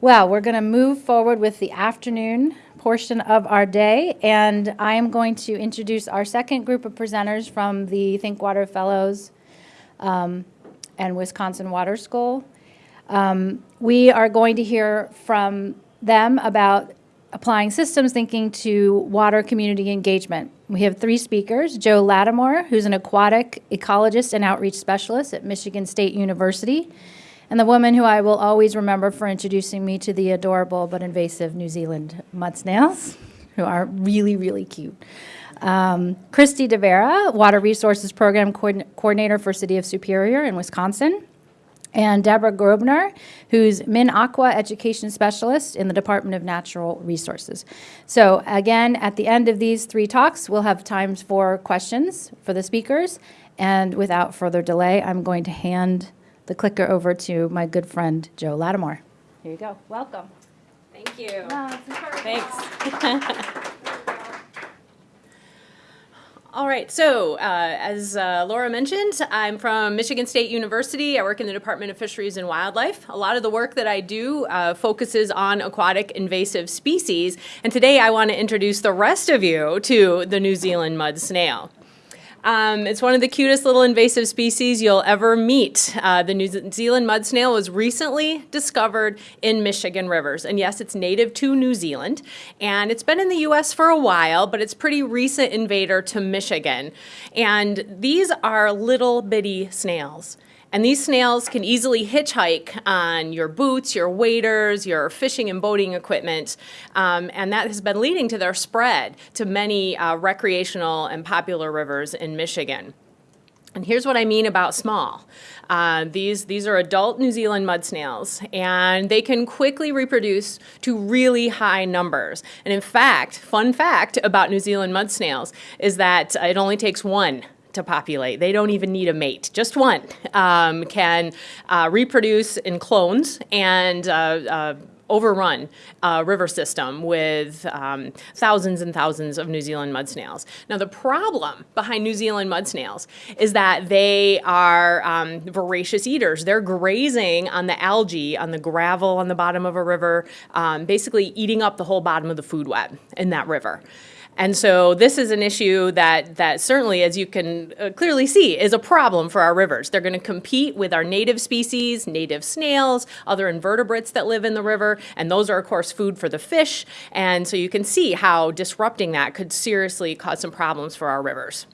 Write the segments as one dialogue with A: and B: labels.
A: Well, we're going to move forward with the afternoon portion of our day, and I am going to introduce our second group of presenters from the Think Water Fellows um, and Wisconsin Water School. Um, we are going to hear from them about applying systems thinking to water community engagement. We have three speakers, Jo Latimore, who's an aquatic ecologist and outreach specialist at Michigan State University, and the woman who I will always remember for introducing me to the adorable but invasive New Zealand mud snails, who are really, really cute. Um, Christy DeVera, Water Resources Program Coordinator for City of Superior in Wisconsin and Deborah Grobner, who's MinAqua Education Specialist in the Department of Natural Resources. So again, at the end of these three talks, we'll have times for questions for the speakers. And without further delay, I'm going to hand the clicker over to my good friend, Jo Latimore. Here you go. Welcome.
B: Thank you. Thanks. All right, so uh, as uh, Laura mentioned, I'm from Michigan State University. I work in the Department of Fisheries and Wildlife. A lot of the work that I do uh, focuses on aquatic invasive species, and today I want to introduce the rest of you to the New Zealand mud snail. Um, it's one of the cutest little invasive species you'll ever meet. Uh, the New Zealand mud snail was recently discovered in Michigan rivers. And yes, it's native to New Zealand. And it's been in the US for a while, but it's pretty recent invader to Michigan. And these are little bitty snails. And these snails can easily hitchhike on your boots, your waders, your fishing and boating equipment, um, and that has been leading to their spread to many uh, recreational and popular rivers in Michigan. And here's what I mean about small. Uh, these, these are adult New Zealand mud snails, and they can quickly reproduce to really high numbers. And in fact, fun fact about New Zealand mud snails is that it only takes one to populate. They don't even need a mate. Just one um, can uh, reproduce in clones and uh, uh, overrun a river system with um, thousands and thousands of New Zealand mud snails. Now the problem behind New Zealand mud snails is that they are um, voracious eaters. They're grazing on the algae, on the gravel on the bottom of a river, um, basically eating up the whole bottom of the food web in that river. And so this is an issue that, that certainly, as you can uh, clearly see, is a problem for our rivers. They're going to compete with our native species, native snails, other invertebrates that live in the river, and those are, of course, food for the fish. And so you can see how disrupting that could seriously cause some problems for our rivers.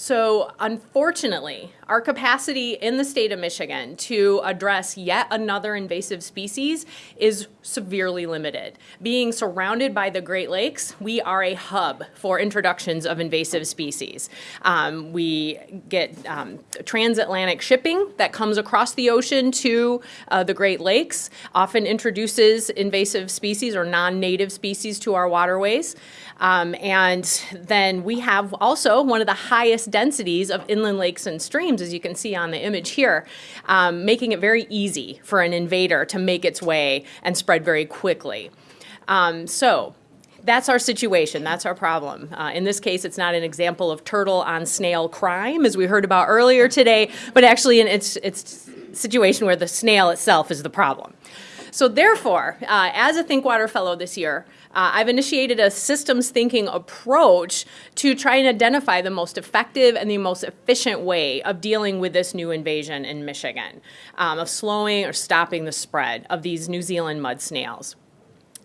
B: So unfortunately, our capacity in the state of Michigan to address yet another invasive species is severely limited. Being surrounded by the Great Lakes, we are a hub for introductions of invasive species. Um, we get um, transatlantic shipping that comes across the ocean to uh, the Great Lakes, often introduces invasive species or non-native species to our waterways. Um, and then we have also one of the highest densities of inland lakes and streams, as you can see on the image here, um, making it very easy for an invader to make its way and spread very quickly. Um, so that's our situation. That's our problem. Uh, in this case, it's not an example of turtle on snail crime, as we heard about earlier today, but actually in its, its situation where the snail itself is the problem. So therefore, uh, as a Think Water Fellow this year, uh, I've initiated a systems thinking approach to try and identify the most effective and the most efficient way of dealing with this new invasion in Michigan, um, of slowing or stopping the spread of these New Zealand mud snails.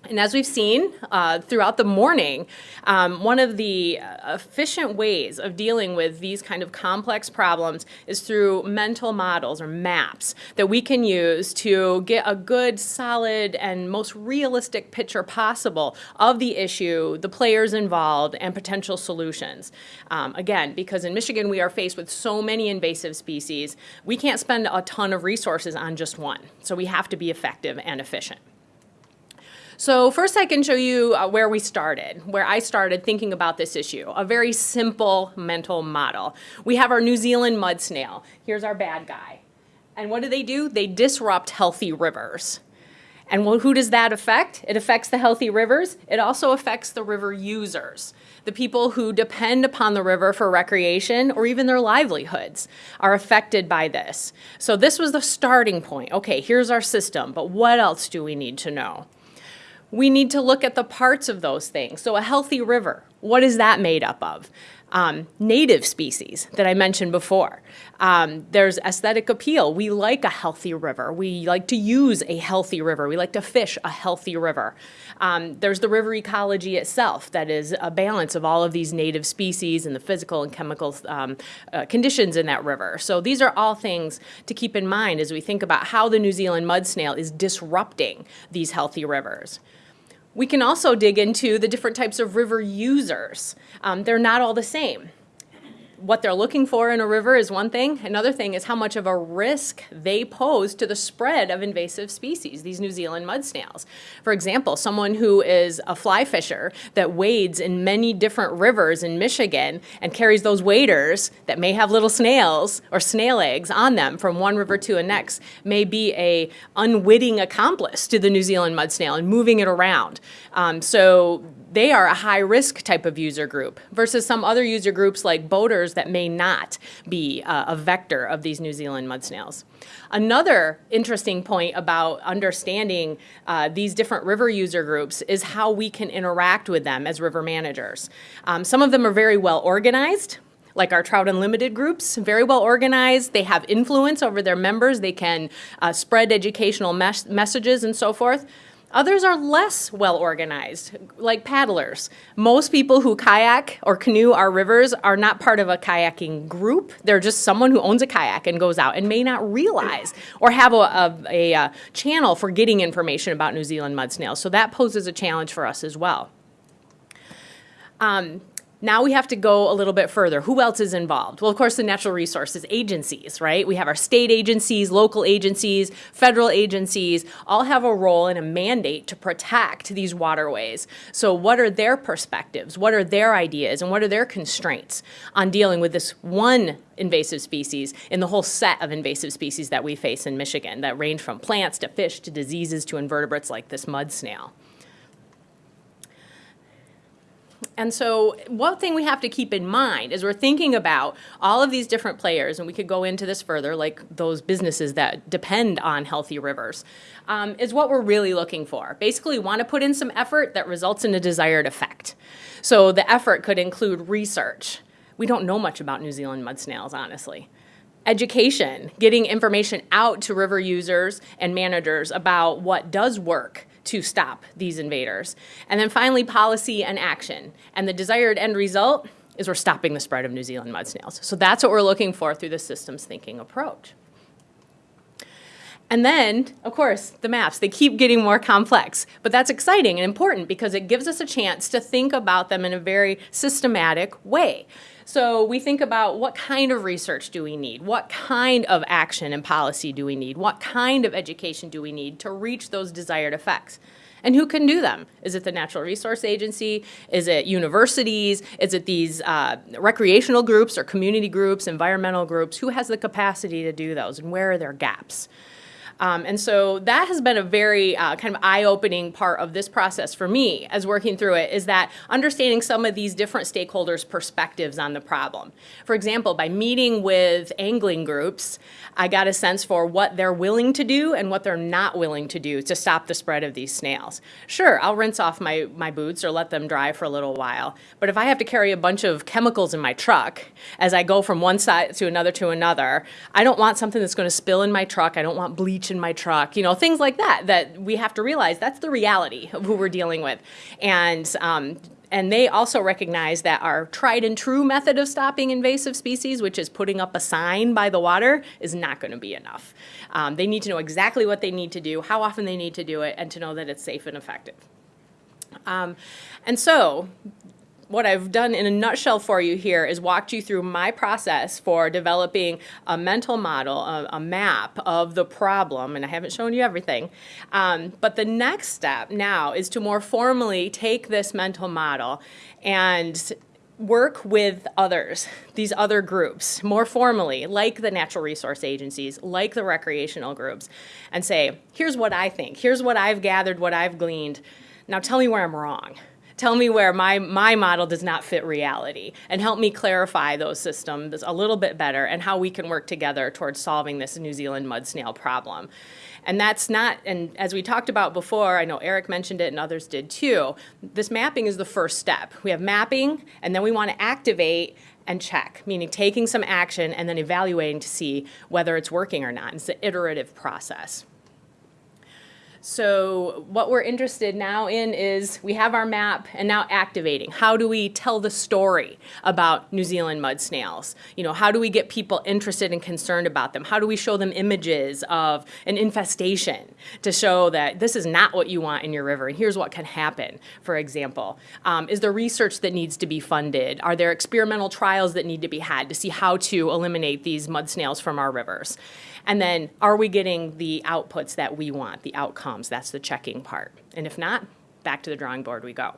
B: And as we've seen uh, throughout the morning, um, one of the uh, efficient ways of dealing with these kind of complex problems is through mental models or maps that we can use to get a good, solid, and most realistic picture possible of the issue, the players involved, and potential solutions. Um, again, because in Michigan we are faced with so many invasive species, we can't spend a ton of resources on just one. So we have to be effective and efficient. So first I can show you uh, where we started, where I started thinking about this issue, a very simple mental model. We have our New Zealand mud snail. Here's our bad guy. And what do they do? They disrupt healthy rivers. And who does that affect? It affects the healthy rivers. It also affects the river users. The people who depend upon the river for recreation or even their livelihoods are affected by this. So this was the starting point. Okay, here's our system, but what else do we need to know? We need to look at the parts of those things. So a healthy river, what is that made up of? Um, native species that I mentioned before. Um, there's aesthetic appeal. We like a healthy river. We like to use a healthy river. We like to fish a healthy river. Um, there's the river ecology itself that is a balance of all of these native species and the physical and chemical um, uh, conditions in that river. So these are all things to keep in mind as we think about how the New Zealand mud snail is disrupting these healthy rivers. We can also dig into the different types of river users. Um, they're not all the same what they're looking for in a river is one thing. Another thing is how much of a risk they pose to the spread of invasive species, these New Zealand mud snails. For example, someone who is a fly fisher that wades in many different rivers in Michigan and carries those waders that may have little snails or snail eggs on them from one river to the next may be a unwitting accomplice to the New Zealand mud snail and moving it around. Um, so they are a high risk type of user group versus some other user groups like boaters that may not be uh, a vector of these New Zealand mud snails. Another interesting point about understanding uh, these different river user groups is how we can interact with them as river managers. Um, some of them are very well organized, like our Trout Unlimited groups, very well organized. They have influence over their members. They can uh, spread educational mes messages and so forth. Others are less well organized, like paddlers. Most people who kayak or canoe our rivers are not part of a kayaking group. They're just someone who owns a kayak and goes out and may not realize or have a, a, a, a channel for getting information about New Zealand mud snails. So that poses a challenge for us as well. Um, now we have to go a little bit further. Who else is involved? Well, of course, the natural resources agencies, right? We have our state agencies, local agencies, federal agencies, all have a role and a mandate to protect these waterways. So what are their perspectives? What are their ideas? And what are their constraints on dealing with this one invasive species in the whole set of invasive species that we face in Michigan that range from plants to fish to diseases to invertebrates like this mud snail. And so one thing we have to keep in mind is we're thinking about all of these different players, and we could go into this further, like those businesses that depend on healthy rivers, um, is what we're really looking for. Basically, we want to put in some effort that results in a desired effect. So the effort could include research. We don't know much about New Zealand mud snails, honestly education, getting information out to river users and managers about what does work to stop these invaders. And then finally, policy and action. And the desired end result is we're stopping the spread of New Zealand mud snails. So that's what we're looking for through the systems thinking approach. And then, of course, the maps, they keep getting more complex. But that's exciting and important because it gives us a chance to think about them in a very systematic way. So we think about what kind of research do we need? What kind of action and policy do we need? What kind of education do we need to reach those desired effects? And who can do them? Is it the Natural Resource Agency? Is it universities? Is it these uh, recreational groups or community groups, environmental groups? Who has the capacity to do those and where are their gaps? Um, and so that has been a very uh, kind of eye-opening part of this process for me as working through it is that understanding some of these different stakeholders' perspectives on the problem. For example, by meeting with angling groups, I got a sense for what they're willing to do and what they're not willing to do to stop the spread of these snails. Sure, I'll rinse off my, my boots or let them dry for a little while, but if I have to carry a bunch of chemicals in my truck as I go from one side to another to another, I don't want something that's going to spill in my truck. I don't want bleach in my truck, you know, things like that, that we have to realize that's the reality of who we're dealing with. And um, and they also recognize that our tried and true method of stopping invasive species, which is putting up a sign by the water, is not going to be enough. Um, they need to know exactly what they need to do, how often they need to do it, and to know that it's safe and effective. Um, and so what I've done in a nutshell for you here is walked you through my process for developing a mental model, a, a map of the problem, and I haven't shown you everything. Um, but the next step now is to more formally take this mental model and work with others, these other groups, more formally, like the natural resource agencies, like the recreational groups, and say, here's what I think, here's what I've gathered, what I've gleaned. Now tell me where I'm wrong. Tell me where my, my model does not fit reality and help me clarify those systems a little bit better and how we can work together towards solving this New Zealand mud snail problem. And that's not, and as we talked about before, I know Eric mentioned it and others did too, this mapping is the first step. We have mapping, and then we want to activate and check, meaning taking some action and then evaluating to see whether it's working or not. It's an iterative process. So what we're interested now in is we have our map and now activating. How do we tell the story about New Zealand mud snails? You know, how do we get people interested and concerned about them? How do we show them images of an infestation to show that this is not what you want in your river and here's what can happen, for example. Um, is there research that needs to be funded? Are there experimental trials that need to be had to see how to eliminate these mud snails from our rivers? And then are we getting the outputs that we want, the outcomes? That's the checking part. And if not, back to the drawing board we go.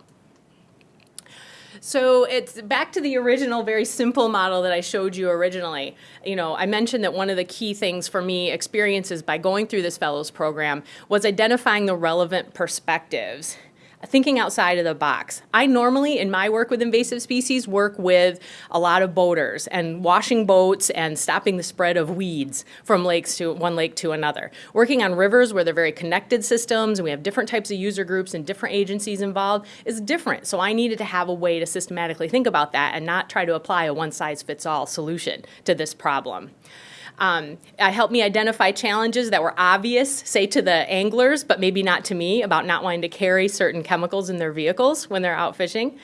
B: So it's back to the original, very simple model that I showed you originally. You know, I mentioned that one of the key things for me, experiences by going through this fellows program, was identifying the relevant perspectives thinking outside of the box. I normally, in my work with invasive species, work with a lot of boaters and washing boats and stopping the spread of weeds from lakes to one lake to another. Working on rivers where they're very connected systems and we have different types of user groups and different agencies involved is different. So I needed to have a way to systematically think about that and not try to apply a one-size-fits-all solution to this problem. Um, it helped me identify challenges that were obvious, say to the anglers, but maybe not to me, about not wanting to carry certain chemicals in their vehicles when they're out fishing.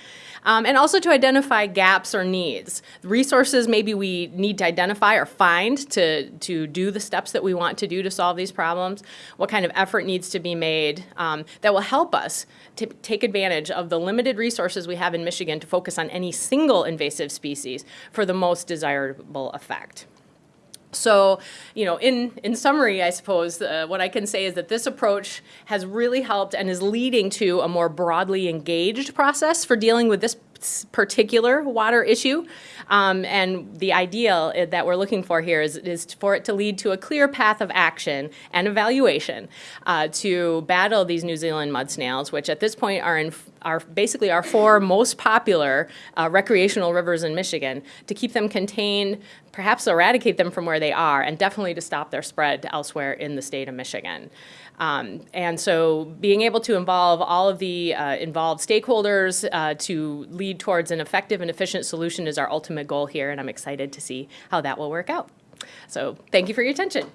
B: Um, and also to identify gaps or needs. Resources maybe we need to identify or find to, to do the steps that we want to do to solve these problems, what kind of effort needs to be made um, that will help us to take advantage of the limited resources we have in Michigan to focus on any single invasive species for the most desirable effect. So, you know, in, in summary, I suppose, uh, what I can say is that this approach has really helped and is leading to a more broadly engaged process for dealing with this particular water issue. Um, and the ideal that we're looking for here is, is for it to lead to a clear path of action and evaluation uh, to battle these New Zealand mud snails, which at this point are in are basically our four most popular uh, recreational rivers in Michigan, to keep them contained, perhaps eradicate them from where they are, and definitely to stop their spread elsewhere in the state of Michigan. Um, and so being able to involve all of the uh, involved stakeholders uh, to lead towards an effective and efficient solution is our ultimate goal here, and I'm excited to see how that will work out. So thank you for your attention.